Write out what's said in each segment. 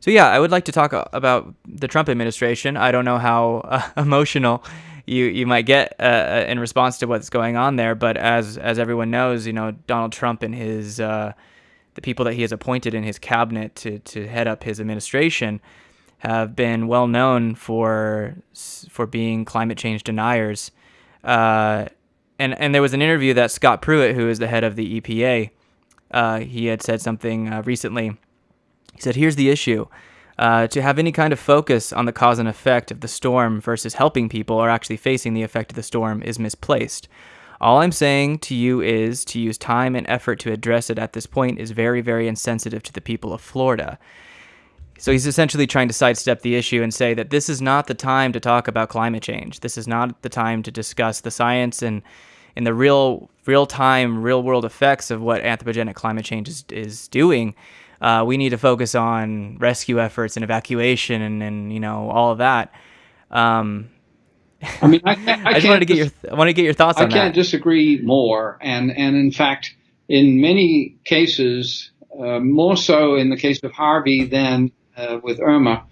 So yeah, I would like to talk about the Trump administration. I don't know how uh, emotional you you might get uh, uh, in response to what's going on there, but as as everyone knows, you know Donald Trump and his uh, the people that he has appointed in his cabinet to to head up his administration have been well known for for being climate change deniers. Uh, and and there was an interview that Scott Pruitt, who is the head of the EPA, uh, he had said something recently. He said, "Here's the issue: uh, to have any kind of focus on the cause and effect of the storm versus helping people or actually facing the effect of the storm is misplaced." All I'm saying to you is to use time and effort to address it at this point is very, very insensitive to the people of Florida. So he's essentially trying to sidestep the issue and say that this is not the time to talk about climate change. This is not the time to discuss the science and and the real real time, real world effects of what anthropogenic climate change is, is doing. Uh, we need to focus on rescue efforts and evacuation and, and you know all of that. Um, I mean, I, I, I just wanted to get your I want to get your thoughts I on can't that. disagree more, and and in fact, in many cases, uh, more so in the case of Harvey than uh, with Irma,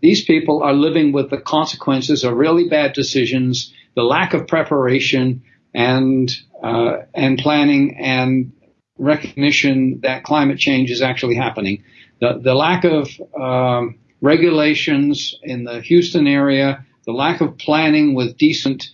these people are living with the consequences of really bad decisions, the lack of preparation and uh, and planning and recognition that climate change is actually happening. The the lack of um, regulations in the Houston area, the lack of planning with decent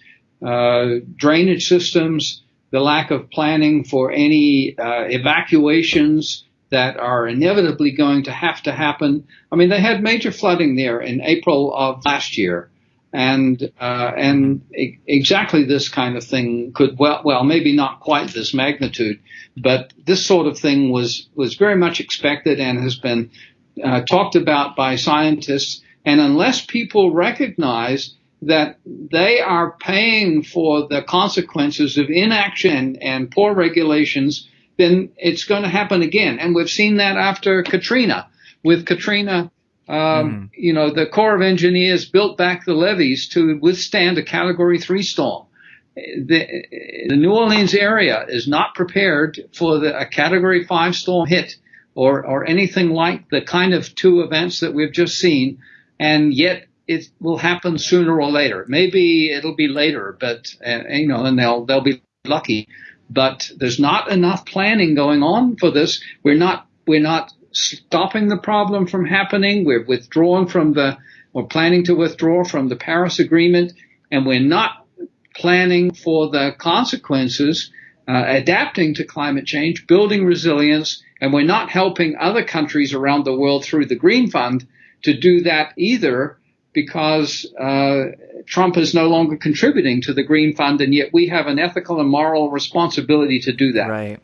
uh, drainage systems, the lack of planning for any uh, evacuations that are inevitably going to have to happen. I mean, they had major flooding there in April of last year, and uh, and e- exactly this kind of thing could well well maybe not quite this magnitude, but this sort of thing was was very much expected and has been uh, talked about by scientists. And unless people recognize that they are paying for the consequences of inaction and, and poor regulations then it's going to happen again. And we've seen that after Katrina. With Katrina, um, mm. you know, the Corps of Engineers built back the levees to withstand a Category 3 storm. The, the New Orleans area is not prepared for the, a Category 5 storm hit or, or anything like the kind of two events that we've just seen. And yet it will happen sooner or later. Maybe it'll be later, but, uh, you know, and they'll, they'll be lucky but there's not enough planning going on for this. We're not we're not stopping the problem from happening. We're withdrawing from the we're planning to withdraw from the Paris Agreement, and we're not planning for the consequences, uh, adapting to climate change, building resilience, and we're not helping other countries around the world through the Green Fund to do that either because uh, Trump is no longer contributing to the Green Fund, and yet we have an ethical and moral responsibility to do that. Right.